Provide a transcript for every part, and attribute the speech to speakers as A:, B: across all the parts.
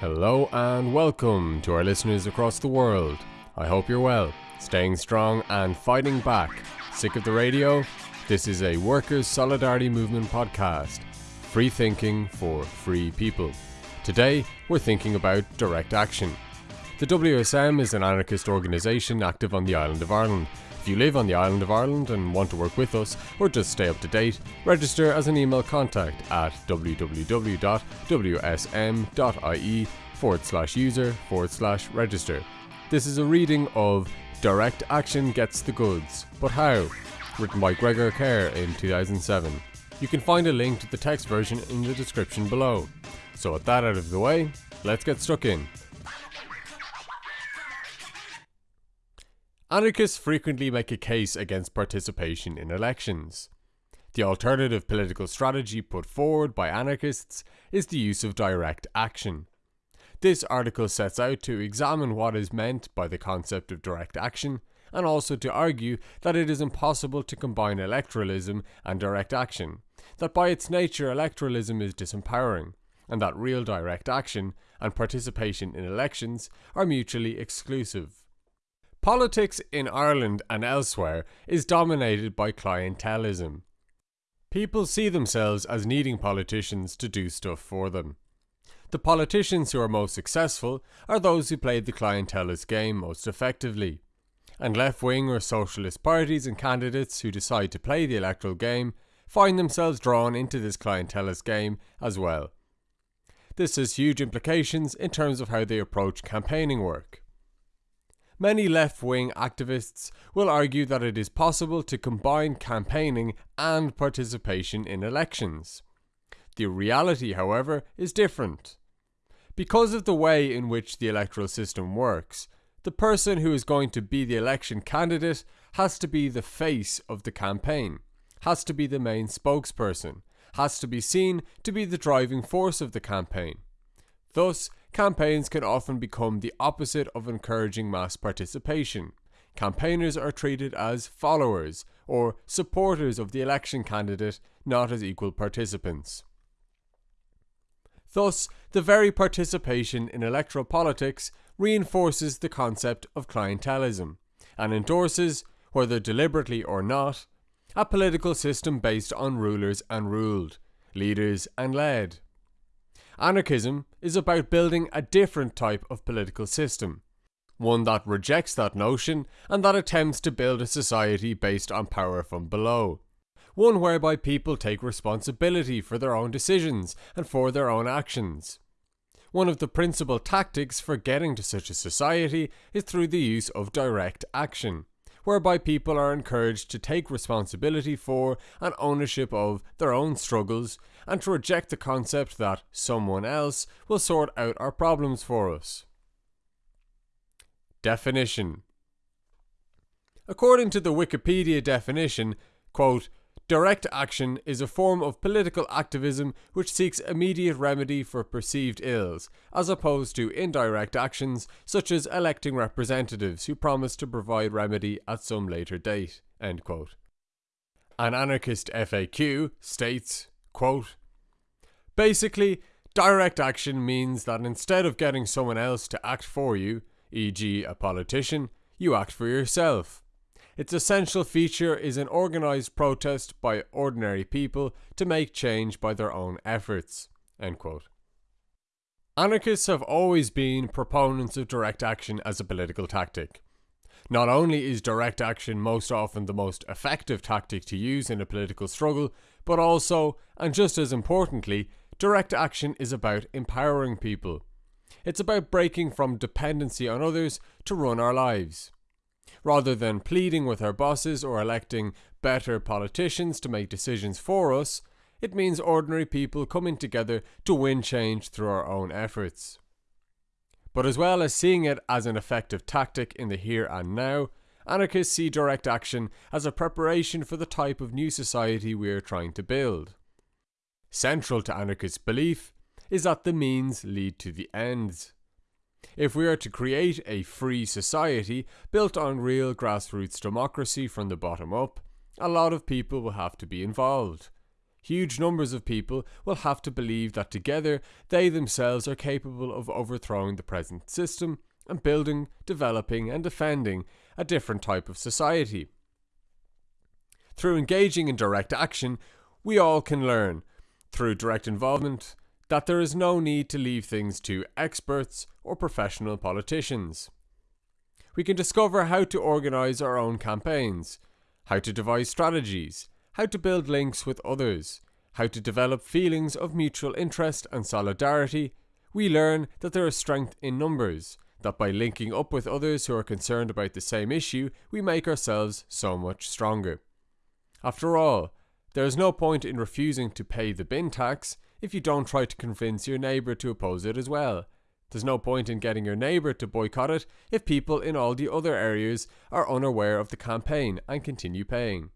A: Hello and welcome to our listeners across the world. I hope you're well, staying strong and fighting back. Sick of the radio? This is a Workers' Solidarity Movement podcast. Free thinking for free people. Today, we're thinking about direct action. The WSM is an anarchist organisation active on the island of Ireland. If you live on the island of Ireland and want to work with us or just stay up to date, register as an email contact at www.wsm.ie forward slash user forward slash register. This is a reading of Direct Action Gets the Goods, but How? written by Gregor Kerr in 2007. You can find a link to the text version in the description below. So, with that out of the way, let's get stuck in. Anarchists frequently make a case against participation in elections. The alternative political strategy put forward by anarchists is the use of direct action. This article sets out to examine what is meant by the concept of direct action and also to argue that it is impossible to combine electoralism and direct action, that by its nature electoralism is disempowering, and that real direct action and participation in elections are mutually exclusive. Politics in Ireland and elsewhere is dominated by clientelism. People see themselves as needing politicians to do stuff for them. The politicians who are most successful are those who played the clientelist game most effectively. And left wing or socialist parties and candidates who decide to play the electoral game find themselves drawn into this clientelist game as well. This has huge implications in terms of how they approach campaigning work. Many left wing activists will argue that it is possible to combine campaigning and participation in elections. The reality, however, is different. Because of the way in which the electoral system works, the person who is going to be the election candidate has to be the face of the campaign, has to be the main spokesperson, has to be seen to be the driving force of the campaign. Thus, campaigns can often become the opposite of encouraging mass participation. Campaigners are treated as followers or supporters of the election candidate, not as equal participants. Thus, the very participation in electoral politics reinforces the concept of clientelism and endorses, whether deliberately or not, a political system based on rulers and ruled, leaders and led. Anarchism is about building a different type of political system, one that rejects that notion and that attempts to build a society based on power from below. One whereby people take responsibility for their own decisions and for their own actions. One of the principal tactics for getting to such a society is through the use of direct action, whereby people are encouraged to take responsibility for and ownership of their own struggles and to reject the concept that someone else will sort out our problems for us. Definition According to the Wikipedia definition, quote, Direct action is a form of political activism which seeks immediate remedy for perceived ills, as opposed to indirect actions such as electing representatives who promise to provide remedy at some later date. An anarchist FAQ states, quote, Basically, direct action means that instead of getting someone else to act for you, e.g., a politician, you act for yourself. Its essential feature is an organised protest by ordinary people to make change by their own efforts. Anarchists have always been proponents of direct action as a political tactic. Not only is direct action most often the most effective tactic to use in a political struggle, but also, and just as importantly, direct action is about empowering people. It's about breaking from dependency on others to run our lives. Rather than pleading with our bosses or electing better politicians to make decisions for us, it means ordinary people coming together to win change through our own efforts. But as well as seeing it as an effective tactic in the here and now, anarchists see direct action as a preparation for the type of new society we are trying to build. Central to anarchist belief is that the means lead to the ends. If we are to create a free society built on real grassroots democracy from the bottom up, a lot of people will have to be involved. Huge numbers of people will have to believe that together they themselves are capable of overthrowing the present system and building, developing, and defending a different type of society. Through engaging in direct action, we all can learn, through direct involvement, that there is no need to leave things to experts or professional politicians. We can discover how to organise our own campaigns, how to devise strategies, how to build links with others, how to develop feelings of mutual interest and solidarity, we learn that there is strength in numbers, that by linking up with others who are concerned about the same issue, we make ourselves so much stronger. After all, there is no point in refusing to pay the bin tax if you don't try to convince your neighbour to oppose it as well. There's no point in getting your neighbour to boycott it if people in all the other areas are unaware of the campaign and continue paying.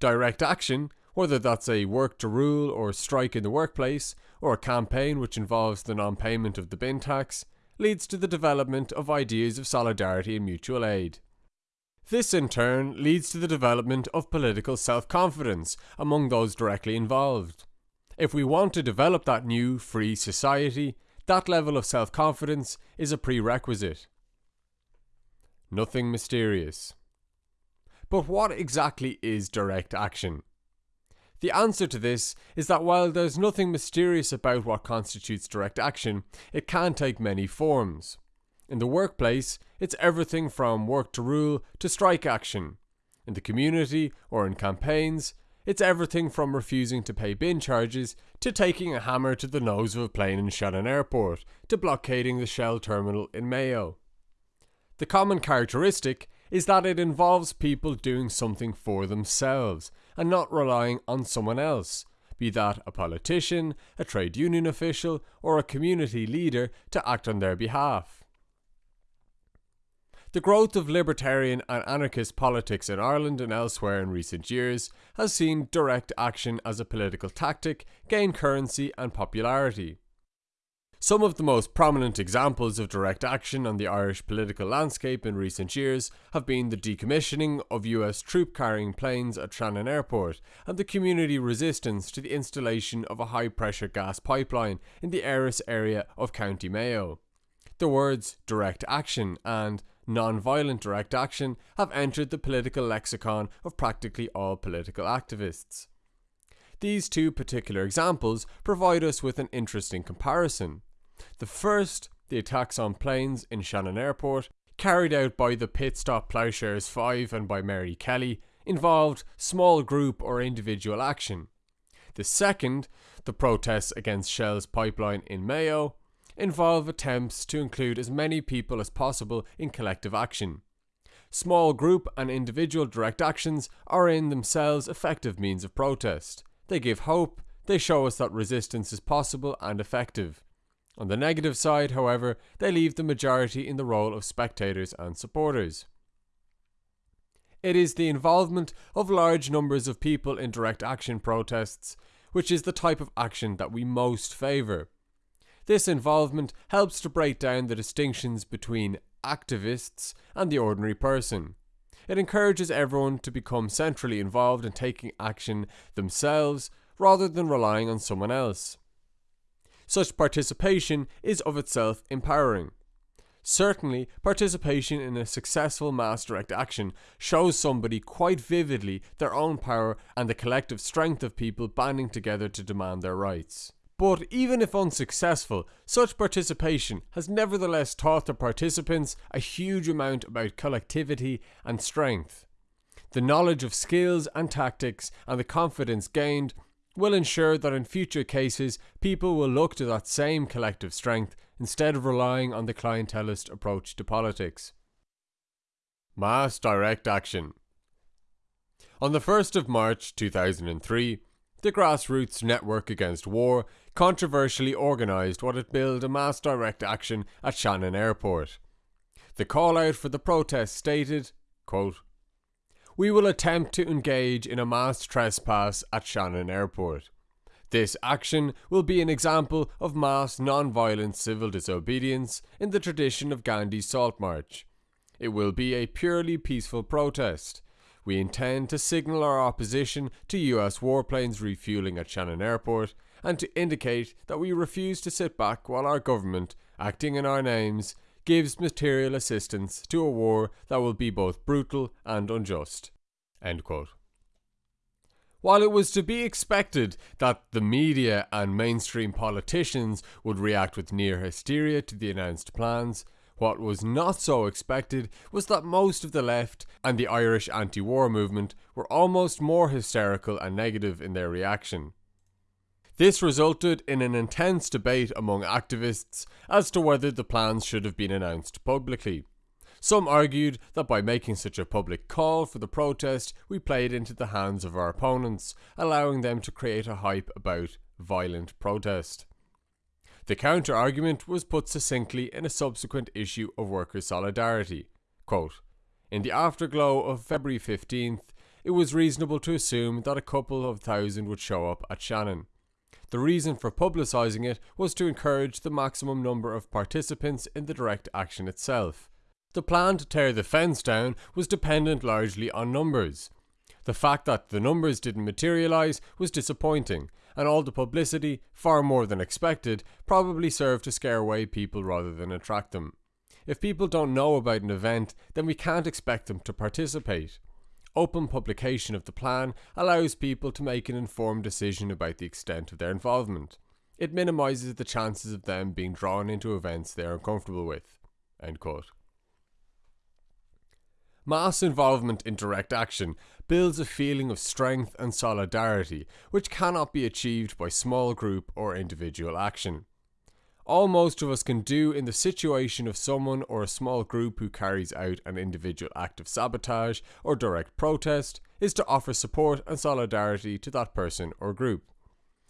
A: Direct action, whether that's a work to rule or strike in the workplace, or a campaign which involves the non payment of the bin tax, leads to the development of ideas of solidarity and mutual aid. This in turn leads to the development of political self confidence among those directly involved. If we want to develop that new, free society, that level of self confidence is a prerequisite. Nothing mysterious. But what exactly is direct action? The answer to this is that while there's nothing mysterious about what constitutes direct action, it can take many forms. In the workplace, it's everything from work to rule to strike action. In the community or in campaigns, it's everything from refusing to pay bin charges to taking a hammer to the nose of a plane in Shannon Airport to blockading the Shell terminal in Mayo. The common characteristic is that it involves people doing something for themselves and not relying on someone else, be that a politician, a trade union official, or a community leader to act on their behalf. The growth of libertarian and anarchist politics in Ireland and elsewhere in recent years has seen direct action as a political tactic gain currency and popularity. Some of the most prominent examples of direct action on the Irish political landscape in recent years have been the decommissioning of US troop carrying planes at Shannon Airport and the community resistance to the installation of a high pressure gas pipeline in the Erris area of County Mayo. The words direct action and non-violent direct action have entered the political lexicon of practically all political activists. These two particular examples provide us with an interesting comparison. The first, the attacks on planes in Shannon Airport, carried out by the Pit Stop Ploughshares 5 and by Mary Kelly, involved small group or individual action. The second, the protests against Shell's pipeline in Mayo, involve attempts to include as many people as possible in collective action. Small group and individual direct actions are in themselves effective means of protest. They give hope, they show us that resistance is possible and effective. On the negative side, however, they leave the majority in the role of spectators and supporters. It is the involvement of large numbers of people in direct action protests which is the type of action that we most favour. This involvement helps to break down the distinctions between activists and the ordinary person. It encourages everyone to become centrally involved in taking action themselves rather than relying on someone else. Such participation is of itself empowering. Certainly, participation in a successful mass direct action shows somebody quite vividly their own power and the collective strength of people banding together to demand their rights. But even if unsuccessful, such participation has nevertheless taught the participants a huge amount about collectivity and strength. The knowledge of skills and tactics and the confidence gained will ensure that in future cases people will look to that same collective strength instead of relying on the clientelist approach to politics. Mass Direct Action On the 1st of March 2003, the Grassroots Network Against War controversially organised what it billed a mass direct action at Shannon Airport. The call out for the protest stated, quote, we will attempt to engage in a mass trespass at Shannon Airport. This action will be an example of mass non-violent civil disobedience in the tradition of Gandhi's Salt March. It will be a purely peaceful protest. We intend to signal our opposition to US warplanes refueling at Shannon Airport and to indicate that we refuse to sit back while our government, acting in our names, gives material assistance to a war that will be both brutal and unjust. While it was to be expected that the media and mainstream politicians would react with near hysteria to the announced plans, what was not so expected was that most of the left and the Irish anti war movement were almost more hysterical and negative in their reaction. This resulted in an intense debate among activists as to whether the plans should have been announced publicly. Some argued that by making such a public call for the protest, we played into the hands of our opponents, allowing them to create a hype about violent protest. The counter argument was put succinctly in a subsequent issue of Workers' Solidarity. Quote, in the afterglow of February 15th, it was reasonable to assume that a couple of thousand would show up at Shannon. The reason for publicising it was to encourage the maximum number of participants in the direct action itself. The plan to tear the fence down was dependent largely on numbers. The fact that the numbers didn't materialise was disappointing, and all the publicity, far more than expected, probably served to scare away people rather than attract them. If people don't know about an event, then we can't expect them to participate. Open publication of the plan allows people to make an informed decision about the extent of their involvement. It minimises the chances of them being drawn into events they are uncomfortable with. Mass involvement in direct action builds a feeling of strength and solidarity which cannot be achieved by small group or individual action. All most of us can do in the situation of someone or a small group who carries out an individual act of sabotage or direct protest is to offer support and solidarity to that person or group.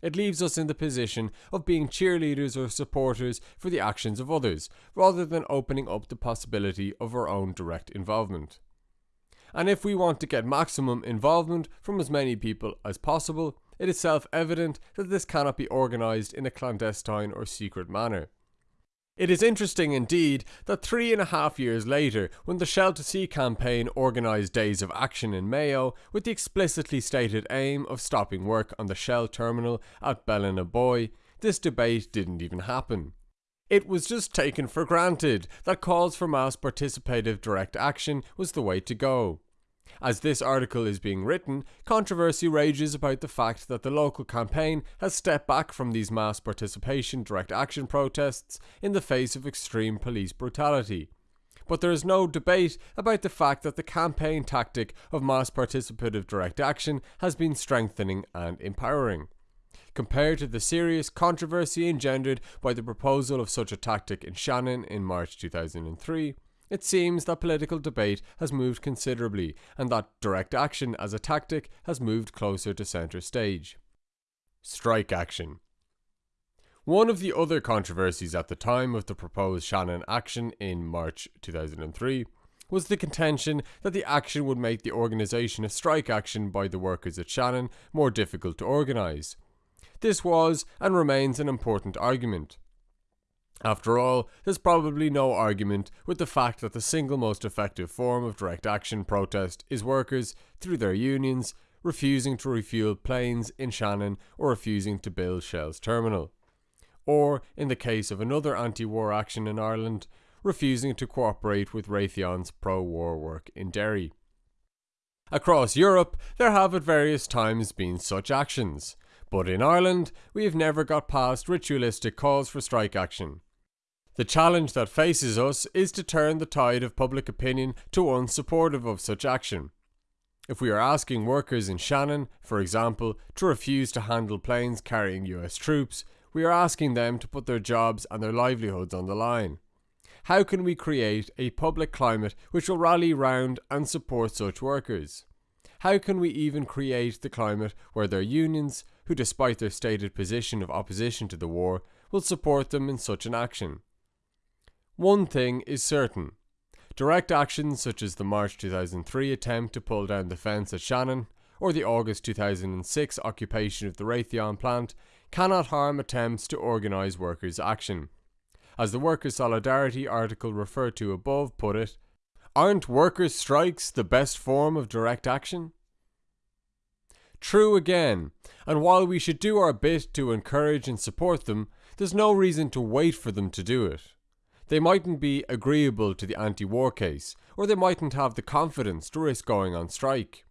A: It leaves us in the position of being cheerleaders or supporters for the actions of others, rather than opening up the possibility of our own direct involvement. And if we want to get maximum involvement from as many people as possible, it is self evident that this cannot be organised in a clandestine or secret manner. It is interesting indeed that three and a half years later, when the Shell to Sea campaign organised days of action in Mayo with the explicitly stated aim of stopping work on the Shell terminal at Ballinaboy, this debate didn't even happen. It was just taken for granted that calls for mass participative direct action was the way to go. As this article is being written, controversy rages about the fact that the local campaign has stepped back from these mass participation direct action protests in the face of extreme police brutality. But there is no debate about the fact that the campaign tactic of mass participative direct action has been strengthening and empowering. Compared to the serious controversy engendered by the proposal of such a tactic in Shannon in March 2003, it seems that political debate has moved considerably and that direct action as a tactic has moved closer to centre stage. Strike action. One of the other controversies at the time of the proposed Shannon action in March 2003 was the contention that the action would make the organisation of strike action by the workers at Shannon more difficult to organise. This was and remains an important argument. After all, there's probably no argument with the fact that the single most effective form of direct action protest is workers, through their unions, refusing to refuel planes in Shannon or refusing to build Shell's terminal. Or, in the case of another anti war action in Ireland, refusing to cooperate with Raytheon's pro war work in Derry. Across Europe, there have at various times been such actions, but in Ireland, we have never got past ritualistic calls for strike action. The challenge that faces us is to turn the tide of public opinion to one supportive of such action. If we are asking workers in Shannon, for example, to refuse to handle planes carrying US troops, we are asking them to put their jobs and their livelihoods on the line. How can we create a public climate which will rally round and support such workers? How can we even create the climate where their unions, who despite their stated position of opposition to the war, will support them in such an action? One thing is certain. Direct actions such as the March 2003 attempt to pull down the fence at Shannon or the August 2006 occupation of the Raytheon plant cannot harm attempts to organise workers' action. As the Workers' Solidarity article referred to above put it, Aren't workers' strikes the best form of direct action? True again, and while we should do our bit to encourage and support them, there's no reason to wait for them to do it. They mightn't be agreeable to the anti war case, or they mightn't have the confidence to risk going on strike.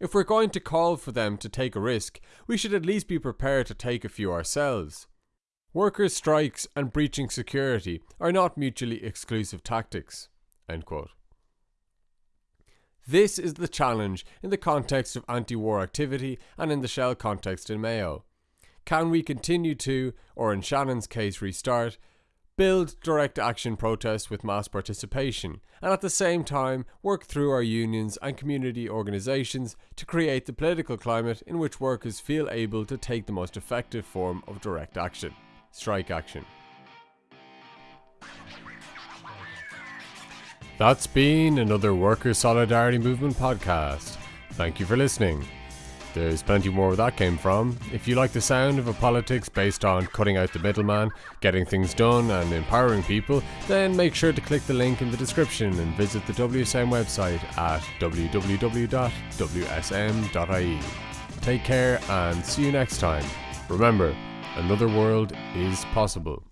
A: If we're going to call for them to take a risk, we should at least be prepared to take a few ourselves. Workers' strikes and breaching security are not mutually exclusive tactics. This is the challenge in the context of anti war activity and in the Shell context in Mayo. Can we continue to, or in Shannon's case restart, build direct action protests with mass participation, and at the same time work through our unions and community organisations to create the political climate in which workers feel able to take the most effective form of direct action strike action. That's been another Worker Solidarity Movement podcast. Thank you for listening. There's plenty more where that came from. If you like the sound of a politics based on cutting out the middleman, getting things done, and empowering people, then make sure to click the link in the description and visit the WSM website at www.wsm.ie. Take care and see you next time. Remember, another world is possible.